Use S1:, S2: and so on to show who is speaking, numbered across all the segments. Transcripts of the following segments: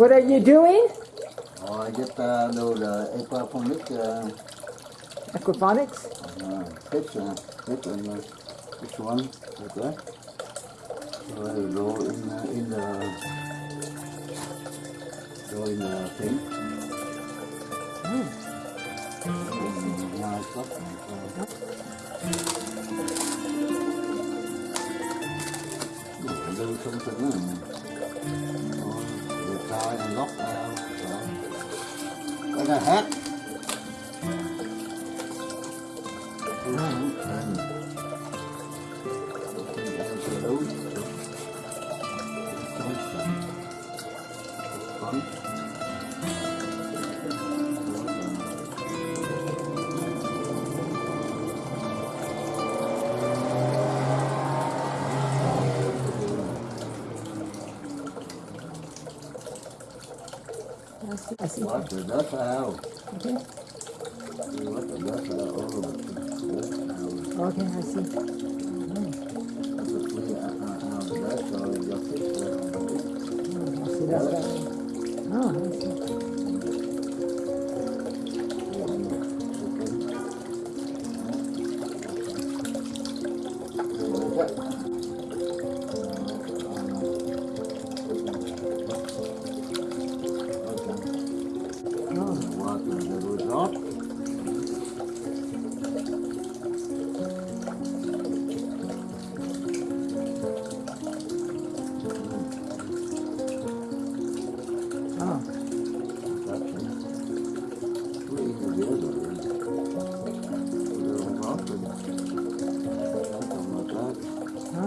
S1: What are you doing?
S2: Oh, I get uh, those uh, aquaponic uh,
S1: Aquaponics?
S2: uh, fish, uh, fish and uh, this one, like that. So I go in, uh, in the, go in the thing.
S1: Mm.
S2: Mm, nice stuff. Uh, Để lưu thông tin này rồi gốc. Cái này
S1: hết.
S2: What the.
S1: Okay.
S2: What the
S1: Okay, I see. Oh.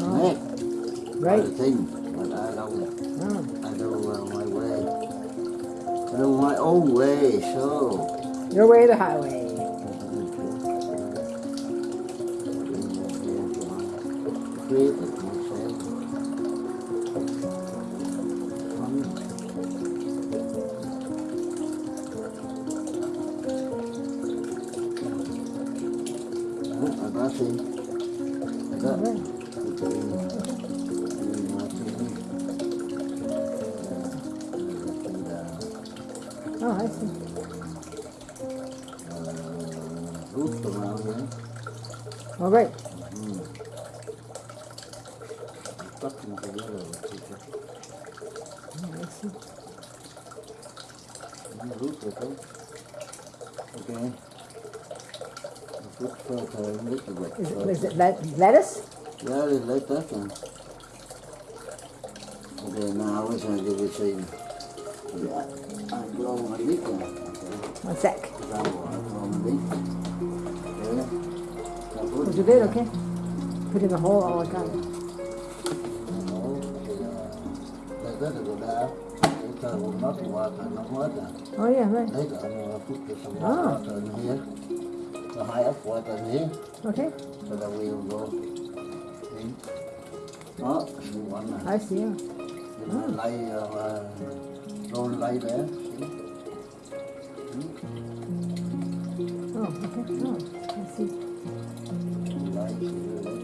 S1: Oh. Oh.
S2: Uh.
S1: Your way, the highway.
S2: I got it. I got
S1: Right. Oh, I see.
S2: Uh, Roots around here.
S1: All right.
S2: Stuck them together with.
S1: Oh, I see.
S2: Mm, Roots with them. Okay. Put further a little bit.
S1: Is it, is it let, lettuce?
S2: Yeah, like that one. Okay, now I gonna give it to you. Yeah, I'm blowing my leak now. Okay,
S1: One sec.
S2: because I'm my leak. Okay. Now put
S1: Put it in, okay? Put in the hole all the time.
S2: nó để cái được đã cái thờ của nó thì qua thờ nó hết à
S1: Oh, yeah, right.
S2: đấy là higher phút cái xong nó thờ nó hiến nó hai ấp qua thờ hiến
S1: Okay.
S2: so that we will go in đó you want
S1: I see. Yeah.
S2: to lay uh, roll lay there
S1: Oh, okay. Oh, I see.
S2: lay like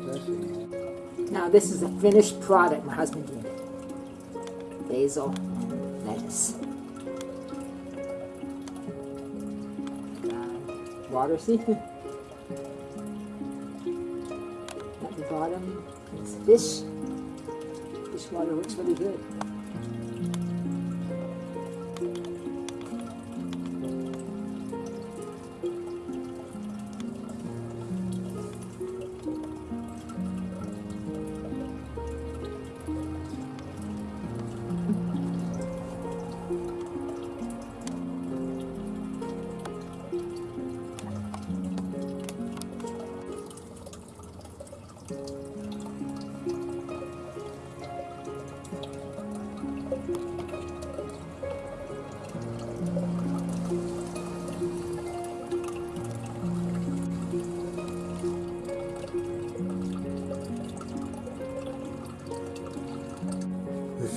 S2: this
S1: Now this is a finished product my husband did. Basil and lettuce. See? At the bottom is fish. Fish water looks really good.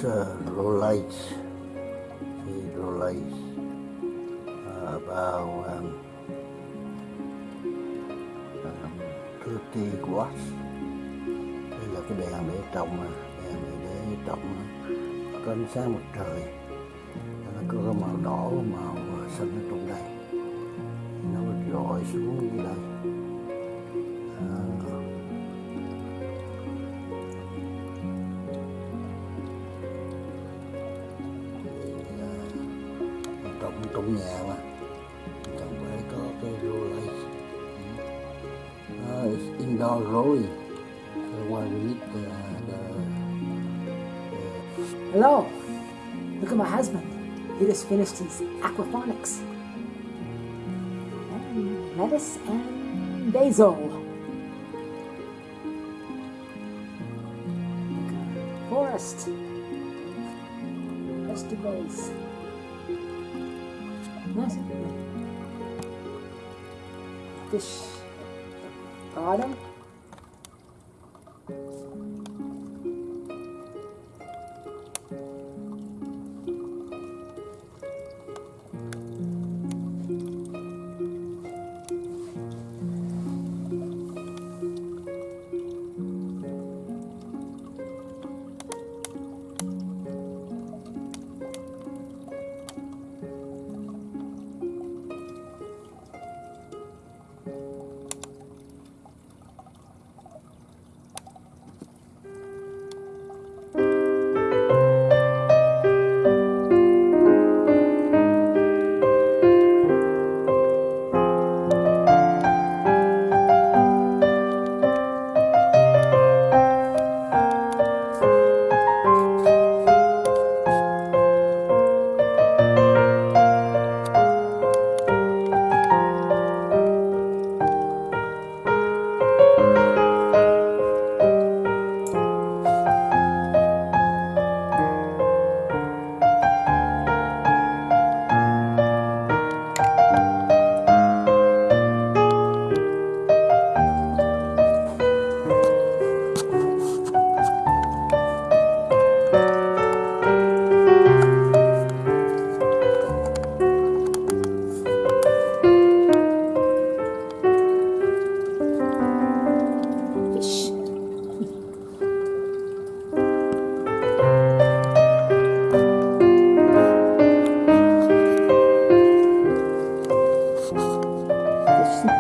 S2: This uh, roll lights, see lights, uh, about um, um, 30 watts. Đây là cái đèn để trồng mà đèn để để trồng có ánh sáng mặt trời. Nó có cái màu đỏ màu ờ, xanh ở trong đây. Nó rọi xuống như đây. À, mà đây có cái uh, it's indoor growing so why we need the, the, the
S1: Hello. Look at my husband. He just finished his aquaponics. Lettuce and basil. Forest. Vegetables. Nice. Fish. Garden. Fish.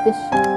S1: Fish, fish.